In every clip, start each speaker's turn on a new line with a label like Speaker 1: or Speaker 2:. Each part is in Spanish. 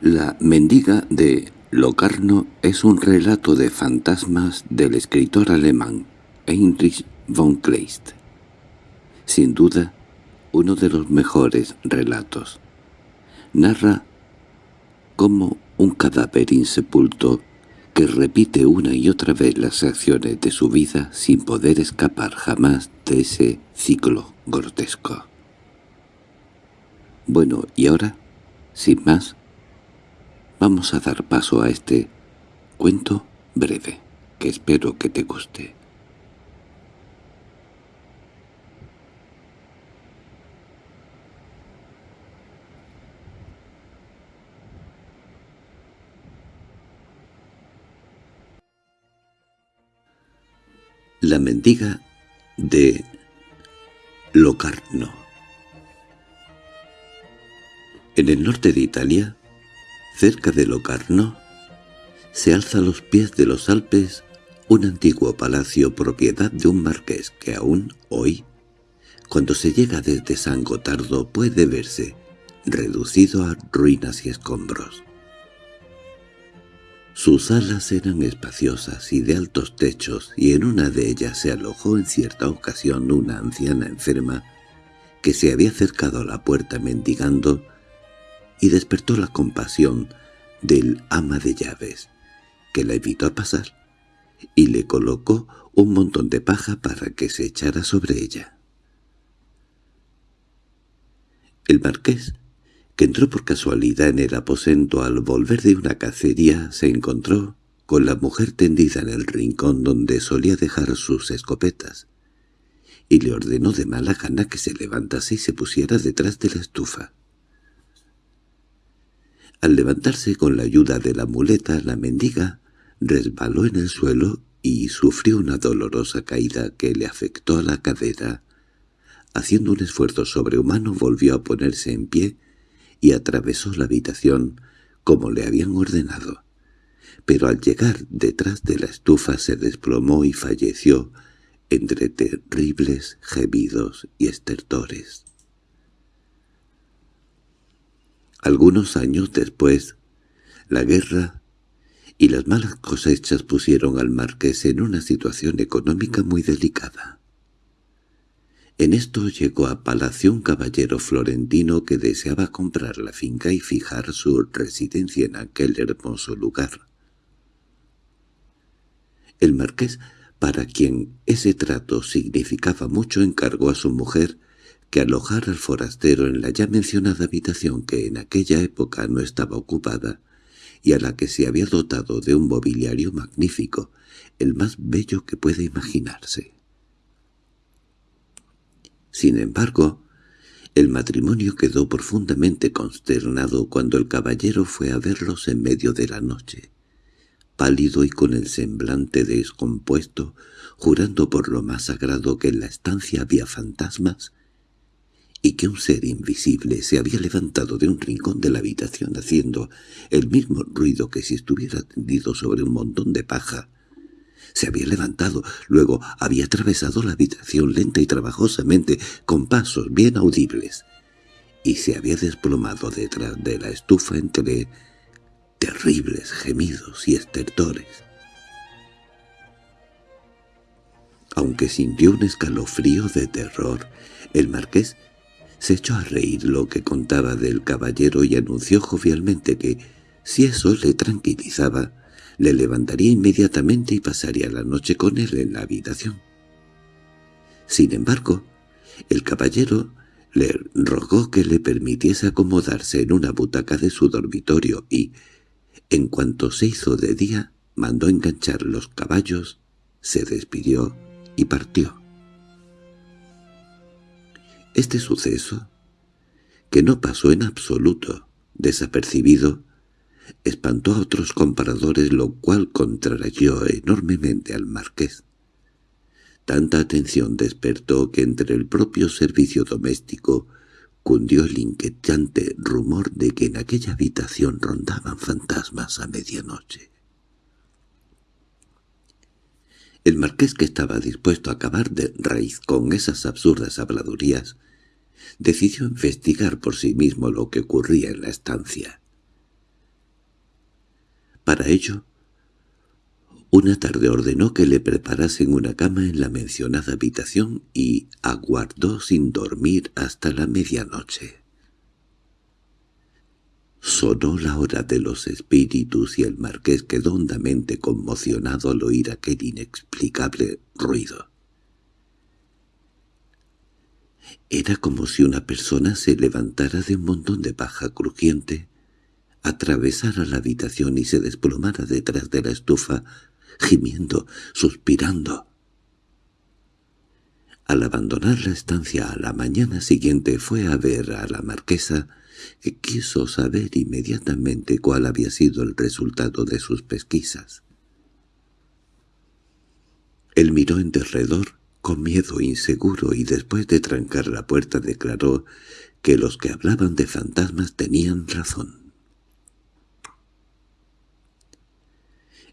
Speaker 1: La mendiga de Locarno es un relato de fantasmas del escritor alemán Heinrich von Kleist. Sin duda, uno de los mejores relatos. Narra cómo un cadáver insepulto que repite una y otra vez las acciones de su vida sin poder escapar jamás de ese ciclo grotesco. Bueno, y ahora, sin más, vamos a dar paso a este cuento breve, que espero que te guste. La mendiga de Locarno En el norte de Italia, cerca de Locarno, se alza a los pies de los Alpes un antiguo palacio propiedad de un marqués que aún hoy, cuando se llega desde San Gotardo, puede verse reducido a ruinas y escombros. Sus alas eran espaciosas y de altos techos, y en una de ellas se alojó en cierta ocasión una anciana enferma que se había acercado a la puerta mendigando y despertó la compasión del ama de llaves, que la invitó a pasar, y le colocó un montón de paja para que se echara sobre ella. El marqués que entró por casualidad en el aposento al volver de una cacería, se encontró con la mujer tendida en el rincón donde solía dejar sus escopetas, y le ordenó de mala gana que se levantase y se pusiera detrás de la estufa. Al levantarse con la ayuda de la muleta, la mendiga resbaló en el suelo y sufrió una dolorosa caída que le afectó a la cadera. Haciendo un esfuerzo sobrehumano volvió a ponerse en pie y atravesó la habitación como le habían ordenado. Pero al llegar detrás de la estufa se desplomó y falleció entre terribles gemidos y estertores. Algunos años después, la guerra y las malas cosechas pusieron al marqués en una situación económica muy delicada. En esto llegó a palacio un caballero florentino que deseaba comprar la finca y fijar su residencia en aquel hermoso lugar. El marqués, para quien ese trato significaba mucho, encargó a su mujer que alojara al forastero en la ya mencionada habitación que en aquella época no estaba ocupada y a la que se había dotado de un mobiliario magnífico, el más bello que puede imaginarse. Sin embargo, el matrimonio quedó profundamente consternado cuando el caballero fue a verlos en medio de la noche, pálido y con el semblante descompuesto, jurando por lo más sagrado que en la estancia había fantasmas y que un ser invisible se había levantado de un rincón de la habitación haciendo el mismo ruido que si estuviera tendido sobre un montón de paja se había levantado, luego había atravesado la habitación lenta y trabajosamente, con pasos bien audibles, y se había desplomado detrás de la estufa entre terribles gemidos y estertores. Aunque sintió un escalofrío de terror, el marqués se echó a reír lo que contaba del caballero y anunció jovialmente que, si eso le tranquilizaba, le levantaría inmediatamente y pasaría la noche con él en la habitación. Sin embargo, el caballero le rogó que le permitiese acomodarse en una butaca de su dormitorio y, en cuanto se hizo de día, mandó enganchar los caballos, se despidió y partió. Este suceso, que no pasó en absoluto desapercibido, espantó a otros compradores lo cual contrarrayó enormemente al marqués. Tanta atención despertó que entre el propio servicio doméstico cundió el inquietante rumor de que en aquella habitación rondaban fantasmas a medianoche. El marqués, que estaba dispuesto a acabar de raíz con esas absurdas habladurías, decidió investigar por sí mismo lo que ocurría en la estancia. Para ello, una tarde ordenó que le preparasen una cama en la mencionada habitación y aguardó sin dormir hasta la medianoche. Sonó la hora de los espíritus y el marqués quedó hondamente conmocionado al oír aquel inexplicable ruido. Era como si una persona se levantara de un montón de paja crujiente, atravesara la habitación y se desplomara detrás de la estufa, gimiendo, suspirando. Al abandonar la estancia a la mañana siguiente fue a ver a la marquesa, que quiso saber inmediatamente cuál había sido el resultado de sus pesquisas. Él miró en derredor con miedo inseguro y después de trancar la puerta declaró que los que hablaban de fantasmas tenían razón.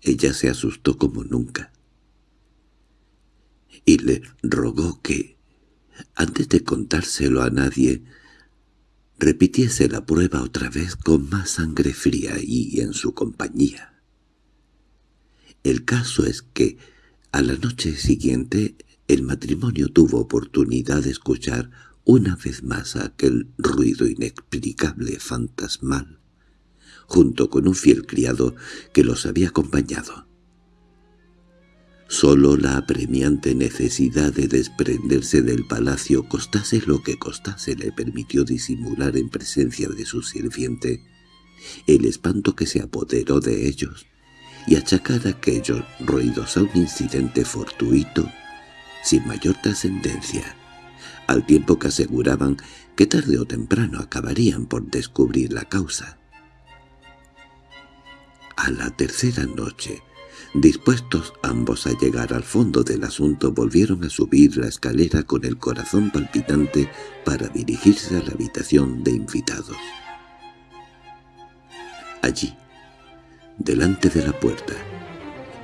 Speaker 1: Ella se asustó como nunca y le rogó que, antes de contárselo a nadie, repitiese la prueba otra vez con más sangre fría y en su compañía. El caso es que, a la noche siguiente, el matrimonio tuvo oportunidad de escuchar una vez más aquel ruido inexplicable fantasmal, junto con un fiel criado que los había acompañado. Solo la apremiante necesidad de desprenderse del palacio, costase lo que costase, le permitió disimular en presencia de su sirviente el espanto que se apoderó de ellos y achacar aquellos ruidos a un incidente fortuito sin mayor trascendencia, al tiempo que aseguraban que tarde o temprano acabarían por descubrir la causa. A la tercera noche, Dispuestos ambos a llegar al fondo del asunto, volvieron a subir la escalera con el corazón palpitante para dirigirse a la habitación de invitados. Allí, delante de la puerta,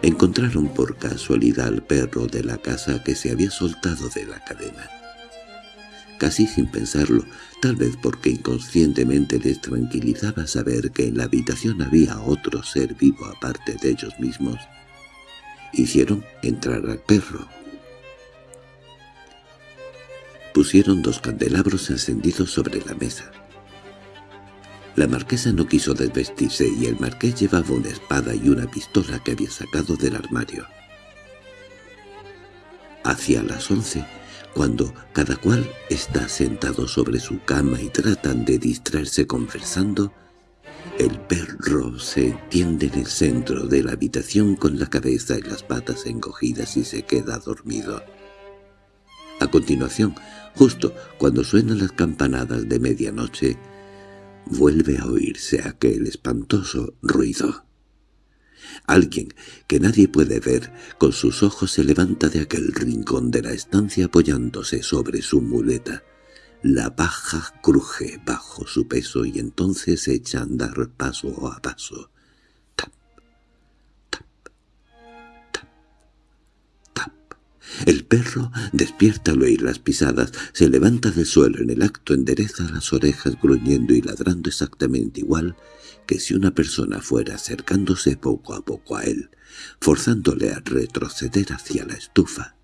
Speaker 1: encontraron por casualidad al perro de la casa que se había soltado de la cadena. Casi sin pensarlo, tal vez porque inconscientemente les tranquilizaba saber que en la habitación había otro ser vivo aparte de ellos mismos, hicieron entrar al perro. Pusieron dos candelabros encendidos sobre la mesa. La marquesa no quiso desvestirse y el marqués llevaba una espada y una pistola que había sacado del armario. Hacia las once, cuando cada cual está sentado sobre su cama y tratan de distraerse conversando, el perro se tiende en el centro de la habitación con la cabeza y las patas encogidas y se queda dormido. A continuación, justo cuando suenan las campanadas de medianoche, vuelve a oírse aquel espantoso ruido. Alguien que nadie puede ver con sus ojos se levanta de aquel rincón de la estancia apoyándose sobre su muleta. La paja cruje bajo su peso y entonces echa a andar paso a paso. El perro despierta al oír las pisadas, se levanta del suelo en el acto, endereza las orejas gruñendo y ladrando exactamente igual que si una persona fuera acercándose poco a poco a él, forzándole a retroceder hacia la estufa.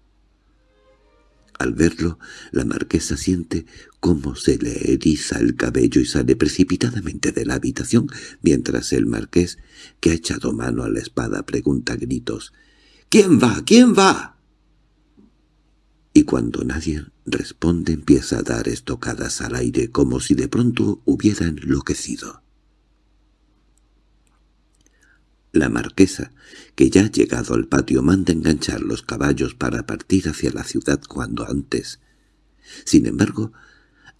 Speaker 1: Al verlo, la marquesa siente cómo se le eriza el cabello y sale precipitadamente de la habitación, mientras el marqués, que ha echado mano a la espada, pregunta a gritos «¿Quién va? ¿Quién va?» Y cuando nadie responde empieza a dar estocadas al aire como si de pronto hubiera enloquecido. La marquesa, que ya ha llegado al patio, manda enganchar los caballos para partir hacia la ciudad cuando antes. Sin embargo,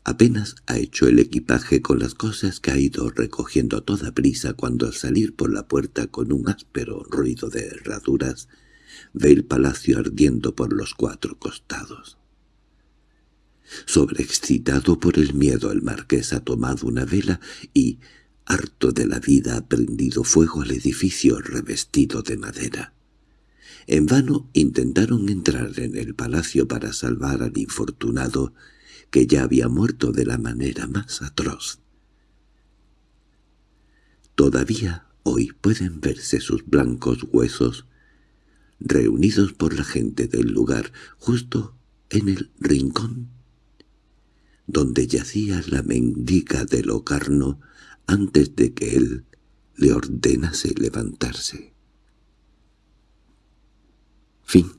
Speaker 1: apenas ha hecho el equipaje con las cosas que ha ido recogiendo a toda prisa cuando al salir por la puerta con un áspero ruido de herraduras, ve el palacio ardiendo por los cuatro costados. Sobreexcitado por el miedo, el marqués ha tomado una vela y, harto de la vida, ha prendido fuego al edificio revestido de madera. En vano intentaron entrar en el palacio para salvar al infortunado, que ya había muerto de la manera más atroz. Todavía hoy pueden verse sus blancos huesos reunidos por la gente del lugar justo en el rincón donde yacía la mendiga de Locarno antes de que él le ordenase levantarse. Fin